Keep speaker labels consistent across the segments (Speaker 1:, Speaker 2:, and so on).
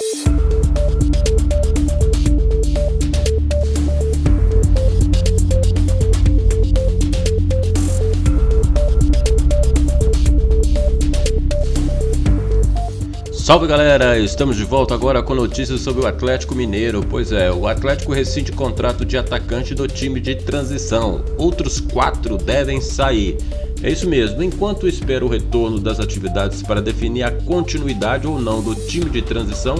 Speaker 1: Thank you. Salve galera, estamos de volta agora com notícias sobre o Atlético Mineiro. Pois é, o Atlético rescinde contrato de atacante do time de transição. Outros quatro devem sair. É isso mesmo, enquanto espera o retorno das atividades para definir a continuidade ou não do time de transição,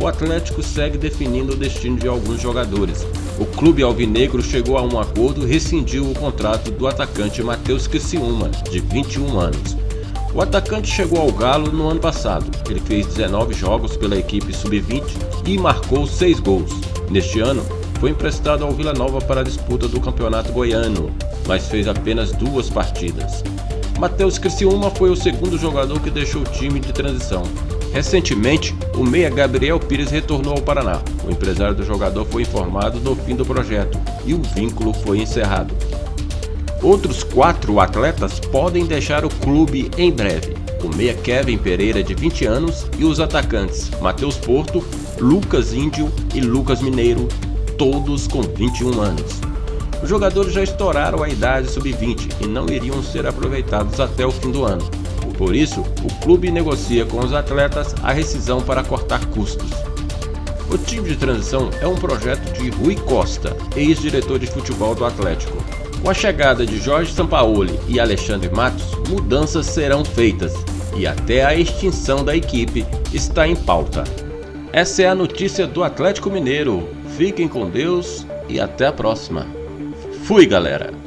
Speaker 1: o Atlético segue definindo o destino de alguns jogadores. O clube alvinegro chegou a um acordo e rescindiu o contrato do atacante Matheus Criciúma, de 21 anos. O atacante chegou ao Galo no ano passado. Ele fez 19 jogos pela equipe sub-20 e marcou 6 gols. Neste ano, foi emprestado ao Vila Nova para a disputa do Campeonato Goiano, mas fez apenas duas partidas. Matheus Criciúma foi o segundo jogador que deixou o time de transição. Recentemente, o meia Gabriel Pires retornou ao Paraná. O empresário do jogador foi informado do fim do projeto e o vínculo foi encerrado. Outros quatro atletas podem deixar o clube em breve. O meia Kevin Pereira, de 20 anos, e os atacantes Matheus Porto, Lucas Índio e Lucas Mineiro, todos com 21 anos. Os jogadores já estouraram a idade sub-20 e não iriam ser aproveitados até o fim do ano. Por isso, o clube negocia com os atletas a rescisão para cortar custos. O time de transição é um projeto de Rui Costa, ex-diretor de futebol do Atlético. Com a chegada de Jorge Sampaoli e Alexandre Matos, mudanças serão feitas e até a extinção da equipe está em pauta. Essa é a notícia do Atlético Mineiro. Fiquem com Deus e até a próxima. Fui, galera!